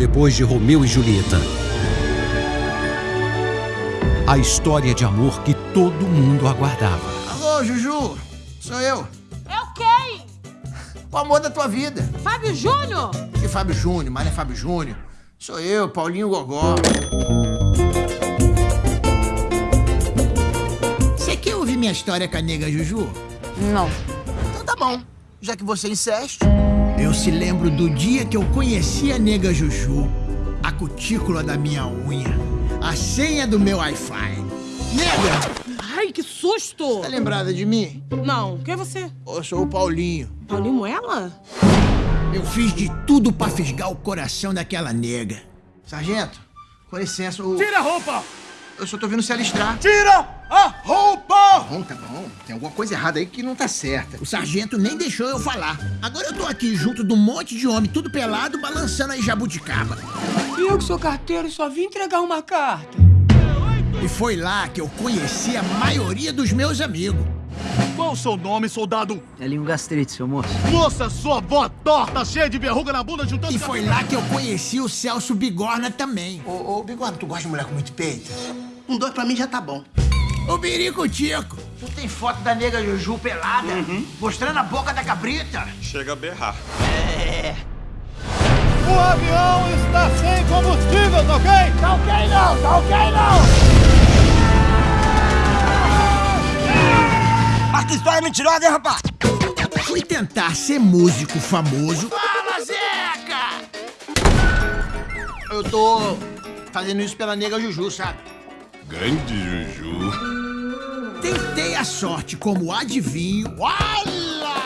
depois de Romeu e Julieta. A história de amor que todo mundo aguardava. Alô, Juju, sou eu. Eu quem? O amor da tua vida. Fábio Júnior? Que Fábio Júnior, mas não é Fábio Júnior. Sou eu, Paulinho Gogó. Você quer ouvir minha história com a nega Juju? Não. Então tá bom, já que você insiste. Eu se lembro do dia que eu conheci a nega Juju, a cutícula da minha unha, a senha do meu Wi-Fi. Nega, Ai, que susto! tá lembrada de mim? Não, quem é você? Eu sou o Paulinho. Paulinho Moela? Eu fiz de tudo pra fisgar o coração daquela nega. Sargento, com licença, o... Tira a roupa! Eu só tô vendo se alistrar. Tira a roupa! Bom, tá bom. Tem alguma coisa errada aí que não tá certa. O sargento nem deixou eu falar. Agora eu tô aqui junto de um monte de homem, tudo pelado, balançando aí jabuticaba. E eu que sou carteiro só vim entregar uma carta. E foi lá que eu conheci a maioria dos meus amigos. Qual o seu nome, soldado? É linho gastrite, seu moço. Moça, sua avó torta, cheia de verruga na bunda, juntando... E foi lá que eu conheci o Celso Bigorna também. Ô, ô Bigorna, tu gosta de mulher com muito peito? Um dois pra mim já tá bom. Ô, Birico Tico, tu tem foto da nega Juju pelada? Mostrando a boca da cabrita? Chega a berrar. O avião está sem combustível, tá ok? Tá ok não, tá ok não! Que história mentirosa, hein, rapaz? Fui tentar ser músico famoso. Fala, Zeca! Eu tô fazendo isso pela nega Juju, sabe? Grande Juju. Tentei a sorte como adivinho. Olha!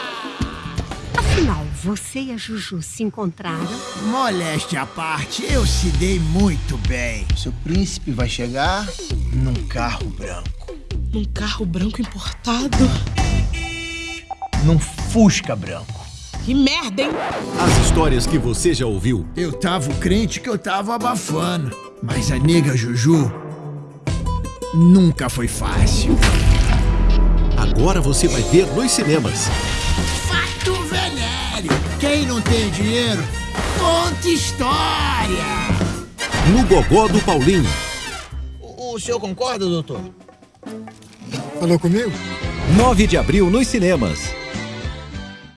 Afinal, você e a Juju se encontraram? Moléstia à parte, eu se dei muito bem. Seu príncipe vai chegar num carro branco. Num carro branco importado? Num Fusca branco. Que merda, hein? As histórias que você já ouviu Eu tava crente que eu tava abafando. Mas a nega Juju nunca foi fácil. agora você vai ver nos cinemas. Fato venéreo. Quem não tem dinheiro, conta história. No Gogó do Paulinho. O, o senhor concorda, doutor? Falou comigo? 9 de abril nos cinemas.